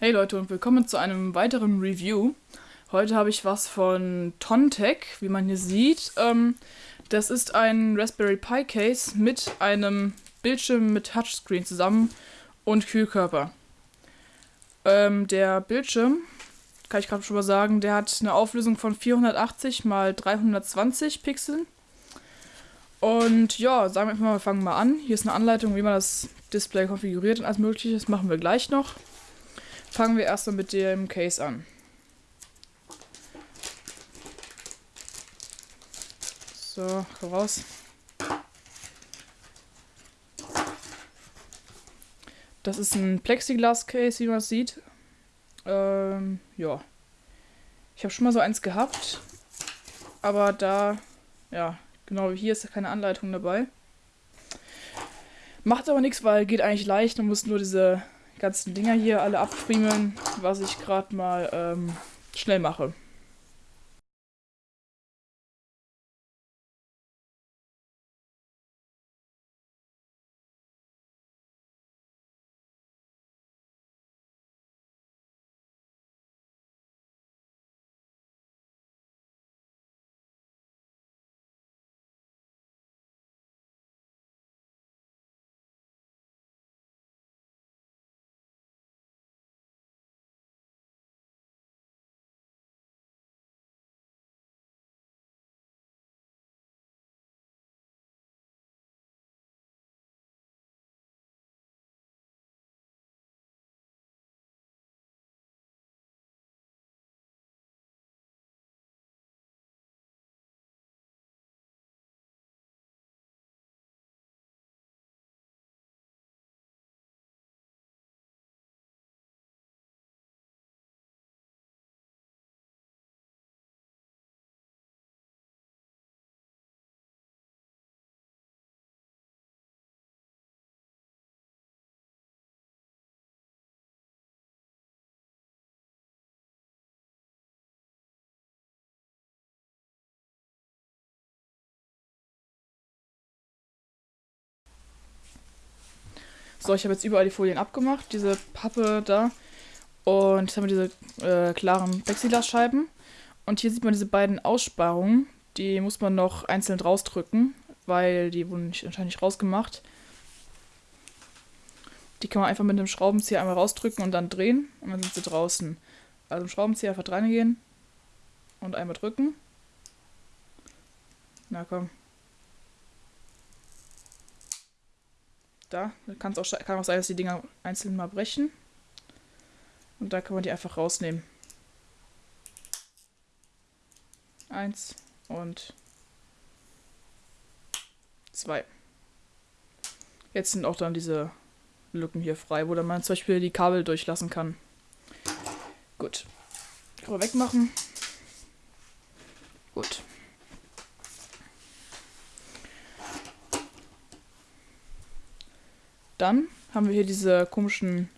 Hey Leute und willkommen zu einem weiteren Review. Heute habe ich was von Tontec, wie man hier sieht. Ähm, das ist ein Raspberry Pi Case mit einem Bildschirm mit Touchscreen zusammen und Kühlkörper. Ähm, der Bildschirm, kann ich gerade schon mal sagen, der hat eine Auflösung von 480 x 320 Pixeln. Und ja, sagen wir mal, wir fangen mal an. Hier ist eine Anleitung, wie man das Display konfiguriert und alles mögliche. Das machen wir gleich noch. Fangen wir erstmal mit dem Case an. So, raus. Das ist ein Plexiglas-Case, wie man sieht. Ähm, ja. Ich habe schon mal so eins gehabt. Aber da, ja, genau wie hier ist keine Anleitung dabei. Macht aber nichts, weil geht eigentlich leicht. Man muss nur diese ganzen Dinger hier alle abfriemeln, was ich gerade mal ähm, schnell mache. So, ich habe jetzt überall die Folien abgemacht, diese Pappe da. Und jetzt haben wir diese äh, klaren Plexiglasscheiben. Und hier sieht man diese beiden Aussparungen. Die muss man noch einzeln rausdrücken, weil die wurden nicht, anscheinend nicht rausgemacht. Die kann man einfach mit einem Schraubenzieher einmal rausdrücken und dann drehen. Und dann sind sie draußen. Also im Schraubenzieher einfach reingehen und einmal drücken. Na komm. Da kann es auch, kann auch sein, dass die Dinger einzeln mal brechen. Und da kann man die einfach rausnehmen. Eins und zwei. Jetzt sind auch dann diese Lücken hier frei, wo dann man zum Beispiel die Kabel durchlassen kann. Gut. Kann man wegmachen. Gut. Dann haben wir hier diese komischen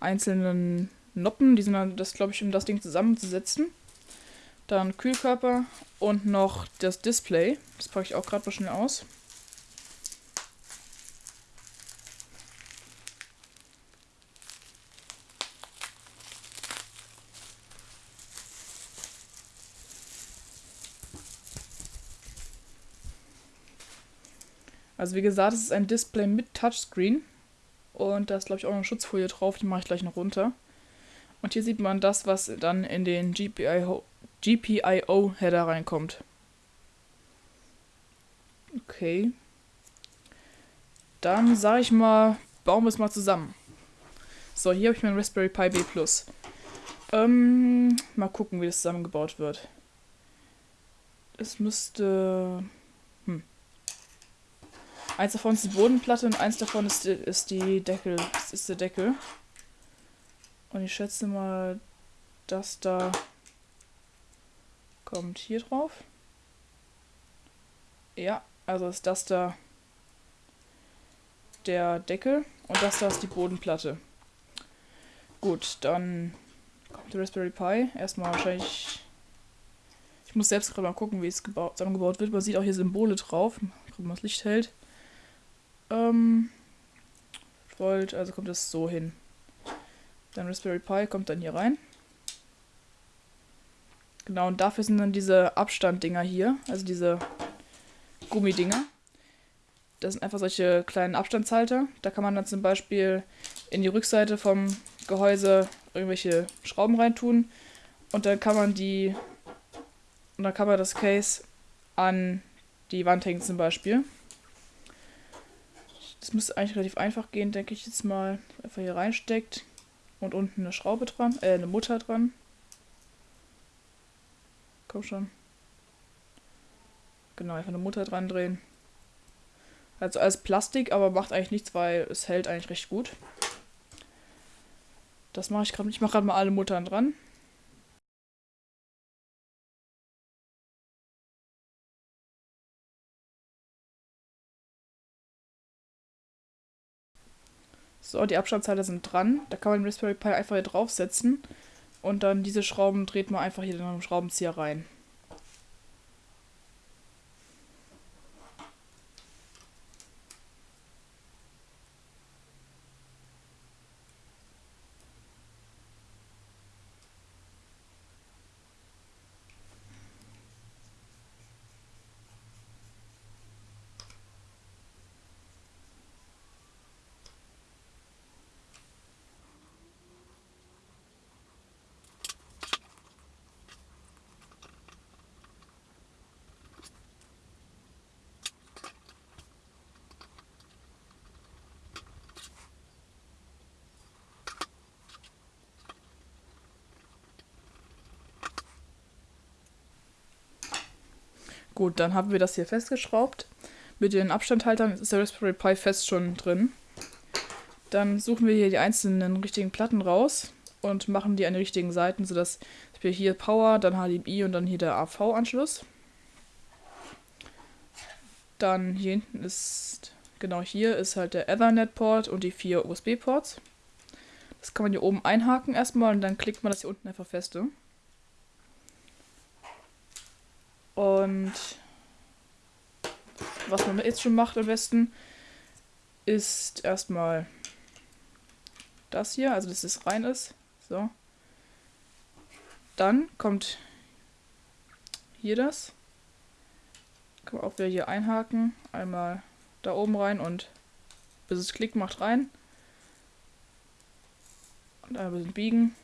einzelnen Noppen, die sind dann das, glaube ich, um das Ding zusammenzusetzen. Dann Kühlkörper und noch das Display. Das packe ich auch gerade mal schnell aus. Also wie gesagt, es ist ein Display mit Touchscreen. Und da ist, glaube ich, auch noch eine Schutzfolie drauf, die mache ich gleich noch runter. Und hier sieht man das, was dann in den GPIO-Header GPIO reinkommt. Okay. Dann sage ich mal, bauen wir es mal zusammen. So, hier habe ich mein Raspberry Pi B+. Ähm, mal gucken, wie das zusammengebaut wird. Es müsste Eins davon ist die Bodenplatte und eins davon ist ist die Deckel. Das ist der Deckel. Und ich schätze mal, das da kommt hier drauf. Ja, also ist das da der Deckel und das da ist die Bodenplatte. Gut, dann kommt der Raspberry Pi. Erstmal wahrscheinlich. Ich muss selbst gerade mal gucken, wie es zusammengebaut wird. Man sieht auch hier Symbole drauf, wenn man das Licht hält ähm, Volt, also kommt es so hin. Dann Raspberry Pi kommt dann hier rein. Genau, und dafür sind dann diese Abstanddinger hier, also diese Gummidinger. Das sind einfach solche kleinen Abstandshalter. Da kann man dann zum Beispiel in die Rückseite vom Gehäuse irgendwelche Schrauben reintun und dann kann man die und dann kann man das Case an die Wand hängen zum Beispiel. Das müsste eigentlich relativ einfach gehen, denke ich jetzt mal. Einfach hier reinsteckt und unten eine Schraube dran, äh, eine Mutter dran. Komm schon. Genau, einfach eine Mutter dran drehen. Also alles Plastik, aber macht eigentlich nichts, weil es hält eigentlich recht gut. Das mache ich gerade. Ich mache gerade mal alle Muttern dran. So, die Abstandshalter sind dran. Da kann man den Raspberry Pi einfach hier draufsetzen. Und dann diese Schrauben dreht man einfach hier in den Schraubenzieher rein. Gut, dann haben wir das hier festgeschraubt. Mit den Abstandhaltern ist der Raspberry Pi fest schon drin. Dann suchen wir hier die einzelnen richtigen Platten raus und machen die an die richtigen Seiten, sodass wir hier Power, dann HDMI und dann hier der AV-Anschluss. Dann hier hinten ist, genau hier ist halt der Ethernet-Port und die vier USB-Ports. Das kann man hier oben einhaken erstmal und dann klickt man das hier unten einfach feste. Und was man jetzt schon macht am besten, ist erstmal das hier, also dass es rein ist. So. Dann kommt hier das. Kann man auch wieder hier einhaken. Einmal da oben rein und bis es Klick macht rein. Und ein bisschen biegen.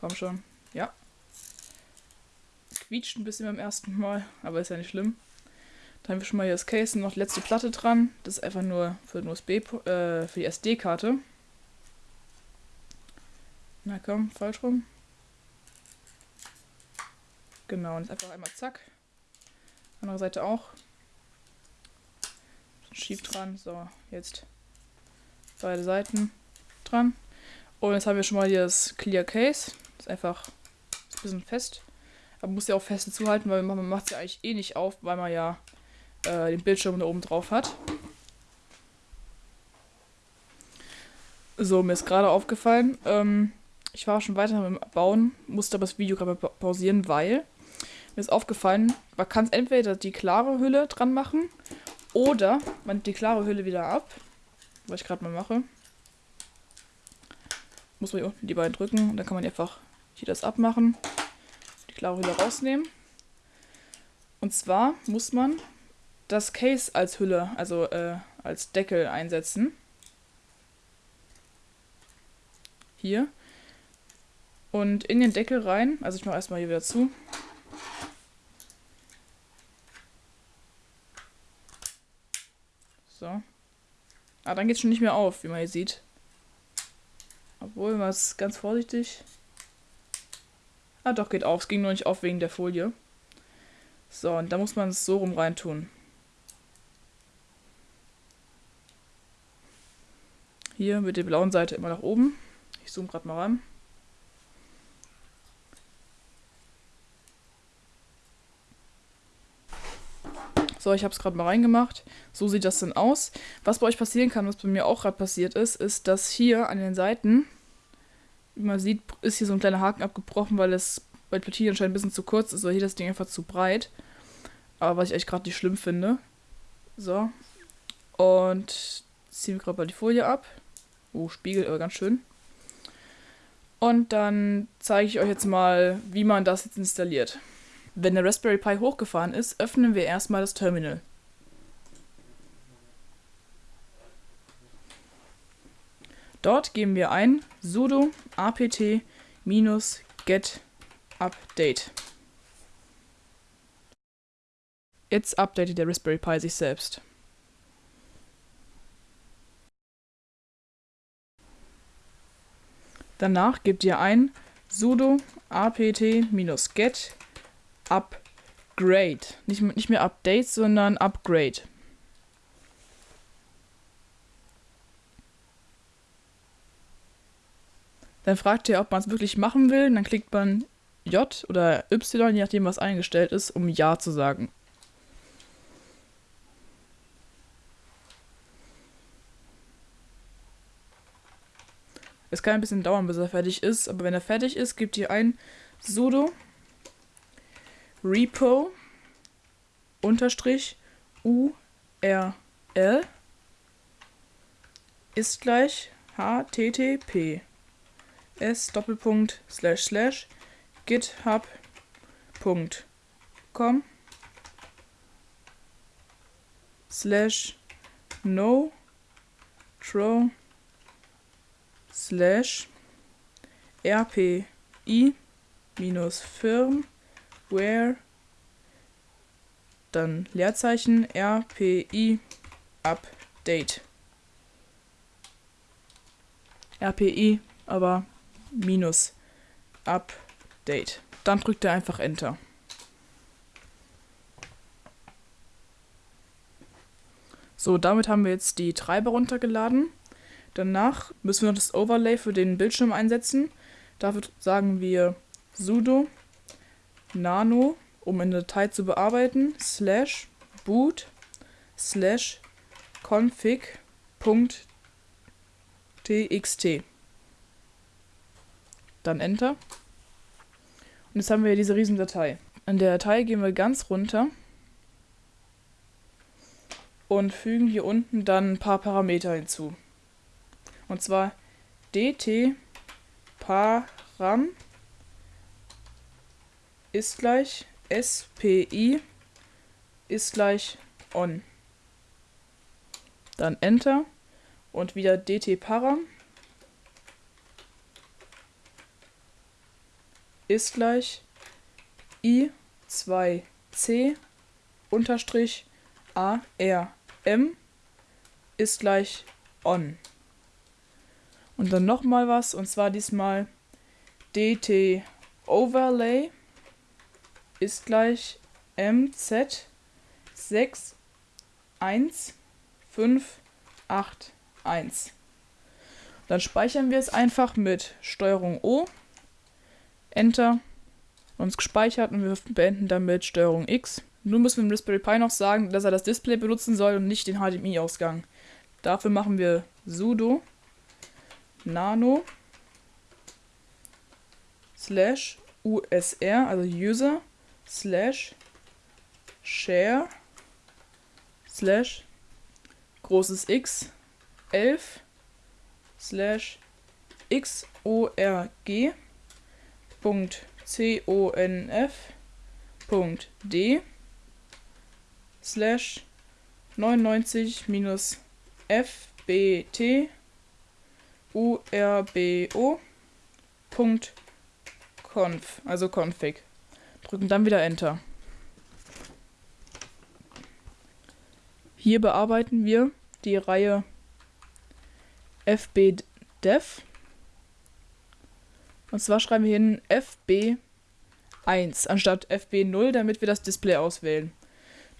Komm schon. Ja quietscht ein bisschen beim ersten Mal, aber ist ja nicht schlimm. Dann haben wir schon mal hier das Case und noch die letzte Platte dran. Das ist einfach nur für, den USB, äh, für die SD-Karte. Na komm, falsch rum. Genau, und jetzt einfach einmal zack. Andere Seite auch. Schief dran. So, jetzt beide Seiten dran. Und jetzt haben wir schon mal hier das Clear Case. Das ist einfach ein bisschen fest. Man muss ja auch fest zuhalten, weil man macht es ja eigentlich eh nicht auf, weil man ja äh, den Bildschirm da oben drauf hat. So, mir ist gerade aufgefallen, ähm, ich war schon weiter mit dem Bauen, musste aber das Video gerade pausieren, weil mir ist aufgefallen, man kann entweder die klare Hülle dran machen oder man nimmt die klare Hülle wieder ab, was ich gerade mal mache. Muss man hier unten die beiden drücken und dann kann man einfach hier das abmachen die klare Hülle rausnehmen. Und zwar muss man das Case als Hülle, also äh, als Deckel einsetzen. Hier. Und in den Deckel rein, also ich mache erstmal hier wieder zu. So. Ah, dann geht es schon nicht mehr auf, wie man hier sieht. Obwohl, man ist ganz vorsichtig. Ah, doch, geht auf. Es ging nur nicht auf wegen der Folie. So, und da muss man es so rum reintun. Hier mit der blauen Seite immer nach oben. Ich zoome gerade mal ran. So, ich habe es gerade mal reingemacht. So sieht das dann aus. Was bei euch passieren kann, was bei mir auch gerade passiert ist, ist, dass hier an den Seiten wie man sieht, ist hier so ein kleiner Haken abgebrochen, weil es bei Platine anscheinend ein bisschen zu kurz ist, oder hier das Ding einfach zu breit. Aber was ich echt gerade nicht schlimm finde. So. Und ziehen wir gerade mal die Folie ab. Oh, Spiegel, aber ganz schön. Und dann zeige ich euch jetzt mal, wie man das jetzt installiert. Wenn der Raspberry Pi hochgefahren ist, öffnen wir erstmal das Terminal. Dort geben wir ein sudo apt-get update. Jetzt updatet der Raspberry Pi sich selbst. Danach gebt ihr ein sudo apt-get upgrade. Nicht, nicht mehr update, sondern upgrade. Dann fragt ihr, ob man es wirklich machen will. Dann klickt man J oder Y, je nachdem, was eingestellt ist, um Ja zu sagen. Es kann ein bisschen dauern, bis er fertig ist, aber wenn er fertig ist, gebt ihr ein sudo repo unterstrich url ist gleich http s doppelpunkt slash slash github.com slash no tro slash rpi minus firmware dann Leerzeichen rpi update. Rpi aber minus. Update dann drückt er einfach enter. So damit haben wir jetzt die Treiber runtergeladen. Danach müssen wir noch das Overlay für den Bildschirm einsetzen. Dafür sagen wir sudo nano, um eine Datei zu bearbeiten, slash boot slash config.txt. Dann Enter. Und jetzt haben wir diese riesen Datei. In der Datei gehen wir ganz runter und fügen hier unten dann ein paar Parameter hinzu. Und zwar dt param ist gleich spi ist gleich on. Dann Enter und wieder dt param ist gleich i2c unterstrich arm ist gleich on. Und dann nochmal was, und zwar diesmal dt overlay ist gleich mz 61581. Dann speichern wir es einfach mit Steuerung O, Enter, uns gespeichert und wir beenden damit Steuerung X. Nun müssen wir dem Raspberry Pi noch sagen, dass er das Display benutzen soll und nicht den HDMI-Ausgang. Dafür machen wir sudo nano slash usr, also user slash share slash großes X 11 slash xorg Punkt conf Punkt d slash 99 minus fbt urbo.conf, also config. Drücken dann wieder Enter. Hier bearbeiten wir die Reihe fbdev. Und zwar schreiben wir hin fb1 anstatt fb0, damit wir das Display auswählen.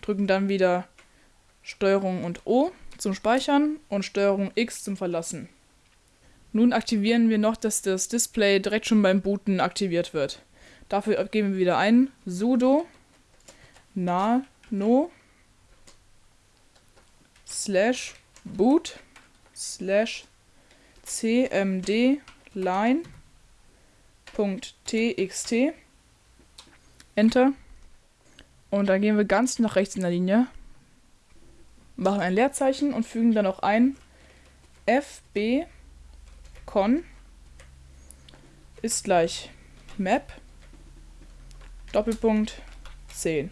Drücken dann wieder Steuerung und O zum Speichern und Steuerung X zum Verlassen. Nun aktivieren wir noch, dass das Display direkt schon beim Booten aktiviert wird. Dafür geben wir wieder ein sudo nano slash boot slash cmd line.txt Enter. Und dann gehen wir ganz nach rechts in der Linie, machen ein Leerzeichen und fügen dann auch ein fb con ist gleich Map Doppelpunkt 10.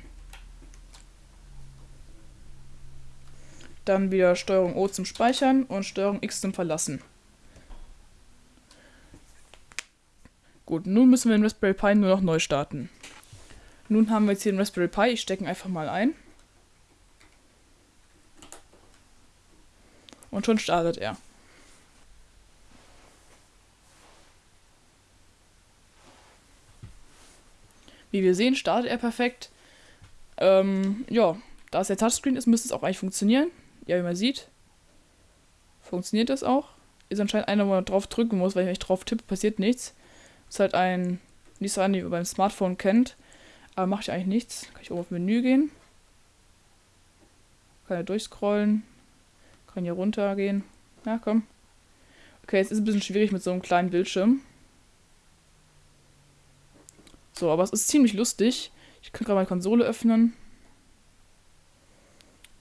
Dann wieder Steuerung O zum Speichern und Steuerung X zum Verlassen. Gut, nun müssen wir den Raspberry Pi nur noch neu starten. Nun haben wir jetzt hier den Raspberry Pi, ich stecke ihn einfach mal ein. Und schon startet er. Wie wir sehen, startet er perfekt. Ähm, ja, da es der Touchscreen ist, müsste es auch eigentlich funktionieren. Ja, wie man sieht, funktioniert das auch. Ist anscheinend einer, wo man drauf drücken muss, weil wenn ich drauf tippe, passiert nichts. Ist halt ein, ein, wie man beim Smartphone kennt. Aber mache ich eigentlich nichts. Kann ich oben auf Menü gehen. Kann ja durchscrollen. Kann hier runter gehen. Ja, komm. Okay, jetzt ist es ein bisschen schwierig mit so einem kleinen Bildschirm. So, aber es ist ziemlich lustig. Ich kann gerade meine Konsole öffnen.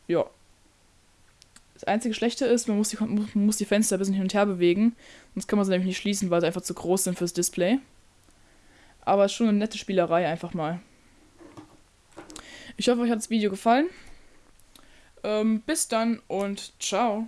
Ja. Das einzige Schlechte ist, man muss, die, man muss die Fenster ein bisschen hin und her bewegen. Sonst kann man sie nämlich nicht schließen, weil sie einfach zu groß sind fürs Display. Aber schon eine nette Spielerei einfach mal. Ich hoffe, euch hat das Video gefallen. Ähm, bis dann und ciao.